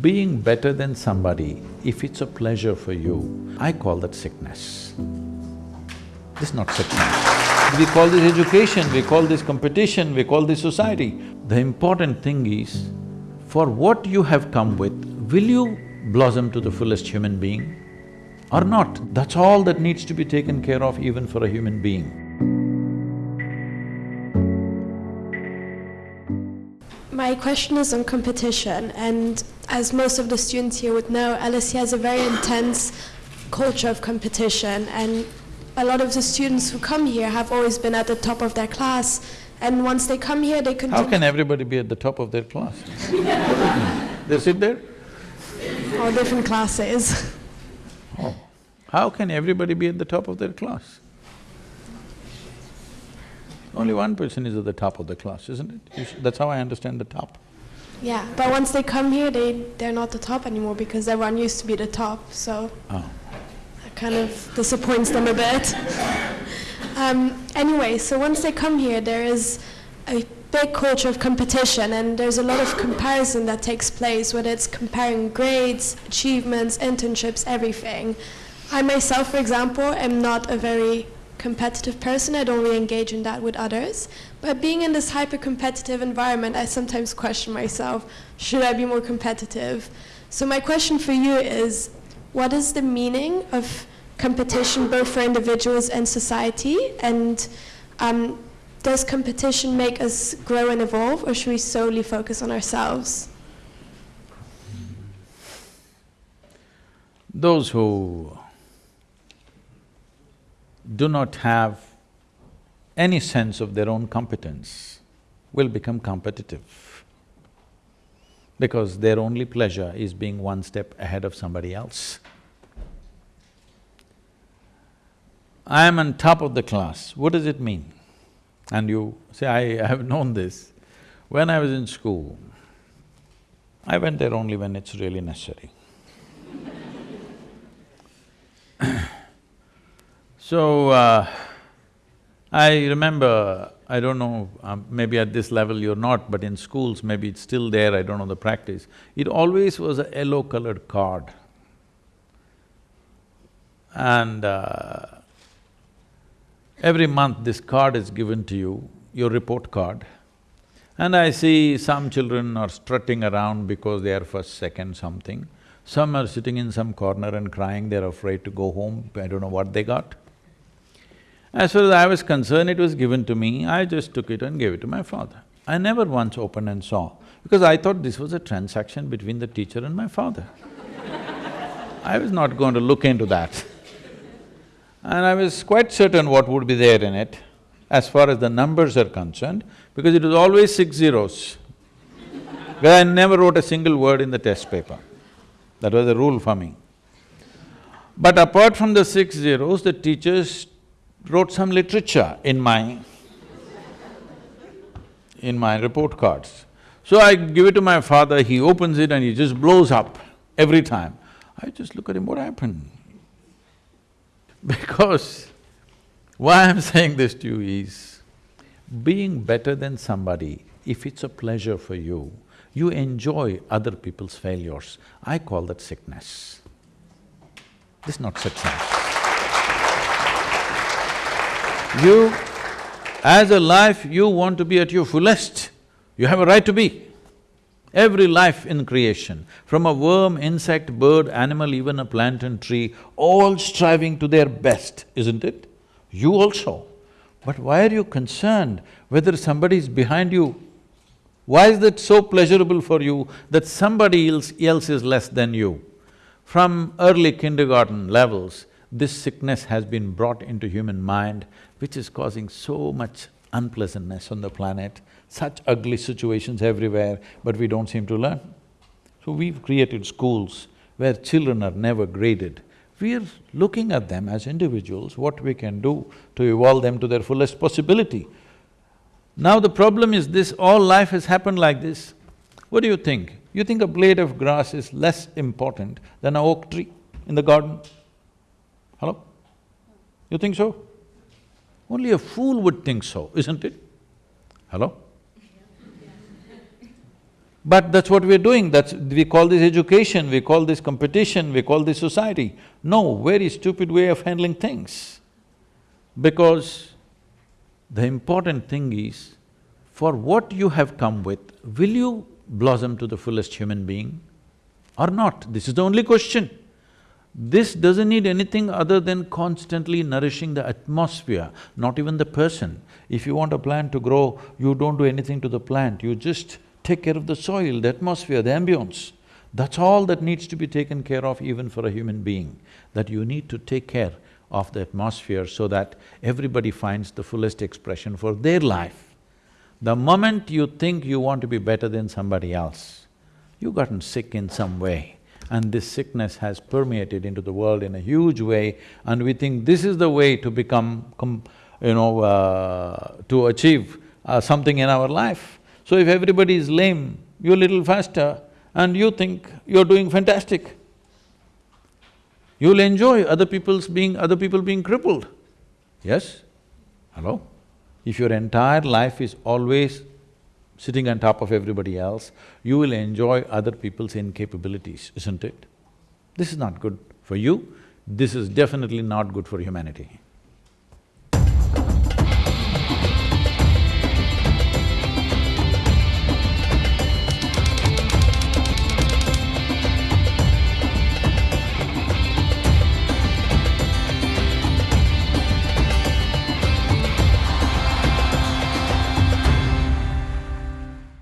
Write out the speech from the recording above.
Being better than somebody, if it's a pleasure for you, I call that sickness. This is not sickness. We call this education, we call this competition, we call this society. The important thing is, for what you have come with, will you blossom to the fullest human being or not? That's all that needs to be taken care of even for a human being. My question is on competition and as most of the students here would know, LSE has a very intense culture of competition and a lot of the students who come here have always been at the top of their class and once they come here they continue… How can everybody be at the top of their class? they sit there? All different classes. Oh. How can everybody be at the top of their class? Only one person is at the top of the class, isn't it? That's how I understand the top. Yeah, but once they come here, they, they're not the top anymore because everyone used to be the top, so oh. that kind of disappoints them a bit. um, anyway, so once they come here, there is a big culture of competition and there's a lot of comparison that takes place, whether it's comparing grades, achievements, internships, everything. I myself, for example, am not a very competitive person. I don't really engage in that with others. But being in this hyper-competitive environment, I sometimes question myself, should I be more competitive? So my question for you is, what is the meaning of competition both for individuals and society? And um, does competition make us grow and evolve, or should we solely focus on ourselves? Those who do not have any sense of their own competence will become competitive because their only pleasure is being one step ahead of somebody else. I am on top of the class, what does it mean? And you say, I have known this. When I was in school, I went there only when it's really necessary. So, uh, I remember, I don't know, um, maybe at this level you're not, but in schools maybe it's still there, I don't know the practice. It always was a yellow colored card. And uh, every month this card is given to you, your report card. And I see some children are strutting around because they are first, second, something. Some are sitting in some corner and crying, they're afraid to go home, I don't know what they got. As far as I was concerned, it was given to me, I just took it and gave it to my father. I never once opened and saw, because I thought this was a transaction between the teacher and my father. I was not going to look into that. And I was quite certain what would be there in it, as far as the numbers are concerned, because it was always six zeros. Because I never wrote a single word in the test paper. That was a rule for me. But apart from the six zeros, the teachers wrote some literature in my… in my report cards. So I give it to my father, he opens it and he just blows up every time. I just look at him, what happened? Because why I'm saying this to you is, being better than somebody, if it's a pleasure for you, you enjoy other people's failures. I call that sickness. This is not success. You, as a life, you want to be at your fullest, you have a right to be. Every life in creation, from a worm, insect, bird, animal, even a plant and tree, all striving to their best, isn't it? You also. But why are you concerned whether somebody is behind you? Why is that so pleasurable for you that somebody else, else is less than you? From early kindergarten levels, this sickness has been brought into human mind, which is causing so much unpleasantness on the planet, such ugly situations everywhere, but we don't seem to learn. So we've created schools where children are never graded. We're looking at them as individuals, what we can do to evolve them to their fullest possibility. Now the problem is this, all life has happened like this. What do you think? You think a blade of grass is less important than an oak tree in the garden? Hello? You think so? Only a fool would think so, isn't it? Hello? But that's what we're doing, that's… we call this education, we call this competition, we call this society. No, very stupid way of handling things. Because the important thing is, for what you have come with, will you blossom to the fullest human being or not? This is the only question. This doesn't need anything other than constantly nourishing the atmosphere, not even the person. If you want a plant to grow, you don't do anything to the plant, you just take care of the soil, the atmosphere, the ambience. That's all that needs to be taken care of even for a human being, that you need to take care of the atmosphere so that everybody finds the fullest expression for their life. The moment you think you want to be better than somebody else, you've gotten sick in some way and this sickness has permeated into the world in a huge way and we think this is the way to become, you know, uh, to achieve uh, something in our life. So if everybody is lame, you're a little faster and you think you're doing fantastic. You'll enjoy other people's being… other people being crippled. Yes? Hello? If your entire life is always sitting on top of everybody else, you will enjoy other people's incapabilities, isn't it? This is not good for you, this is definitely not good for humanity.